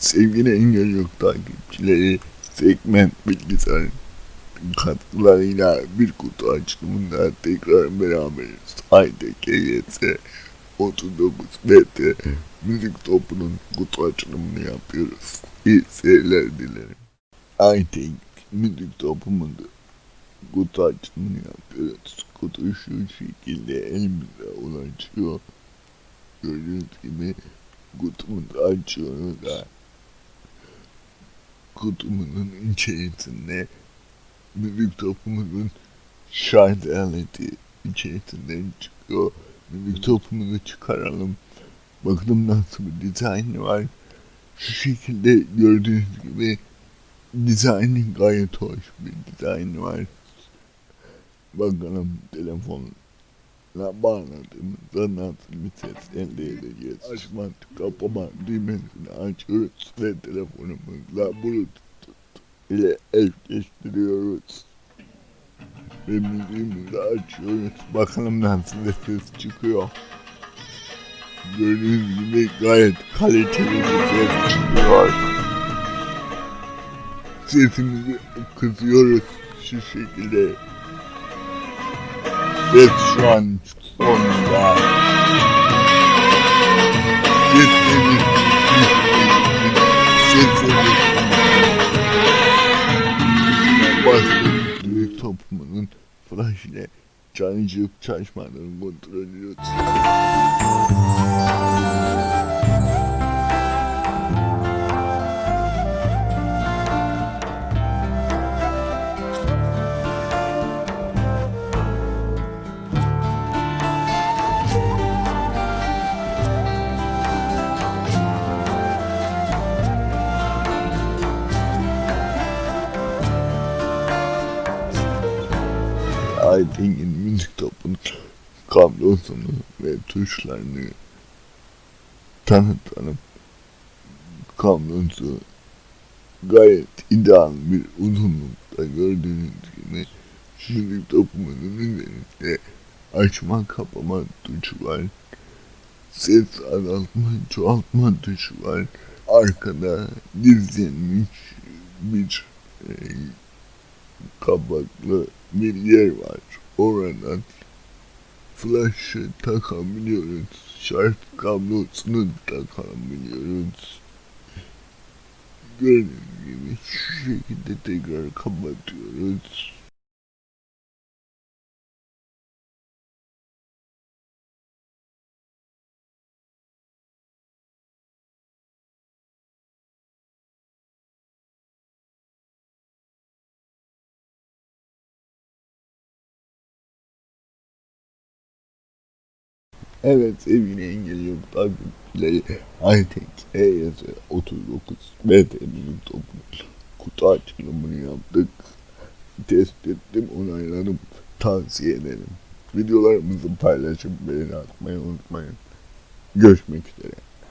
Sevgili Engel Yok takipçileri segment bilgisayar katkılarıyla bir kutu açılımında tekrar beraberiz. Haydi KYS 39 BT müzik topunun kutu açılımını yapıyoruz. İyi seyirler dilerim. Haydi müzik topumunda kutu açılımını yapıyoruz. Kutu şu şekilde elimize ulaşıyor. Gördüğünüz gibi kutumuzu açıyoruz da kutumuzun içerisinde müzik topumuzun şarj aleti içerisinden çıkıyor. Müzik topumuzu çıkaralım. Bakalım nasıl bir dizaynı var. Şu şekilde gördüğünüz gibi dizaynı gayet hoş bir dizaynı var. Bakalım telefon la bağladığımızda nasıl bir ses elde edeceğiz. Açma, kapama düğmesini açıyoruz ve telefonumuzla bluetooth ile eşleştiriyoruz. Ve müziğimizi açıyoruz. Bakalım nasıl ses çıkıyor. Gördüğünüz gibi gayet kaliteli bir ses çıkıyor. Sesimizi kısıyoruz şu şekilde. Ses şu an sonunda. Sesimiz Sesimiz büyük toplumunun flash ile çalışıp çalışmadığını kontrol ediyoruz. Aytekin müzik topunun kablosunu ve tuşlarını tanıtalım. Kablosu gayet ideal bir uzunlukta gördüğünüz gibi müzik topunun üzerinde açma kapama tuşu var. Ses azaltma çoğaltma tuşu var. Arkada dizilmiş bir e, kapaklı bir yer var. Oradan flash'ı takabiliyoruz. Şarj kablosunu takabiliyoruz. Gördüğünüz gibi şu şekilde tekrar kapatıyoruz. Evet sevgili engel yok takipçileri Aytek EYS 39 BT'nin topu kutu açılımını yaptık. Test ettim onayladım tavsiye ederim. Videolarımızı paylaşıp beğeni atmayı unutmayın. Görüşmek üzere.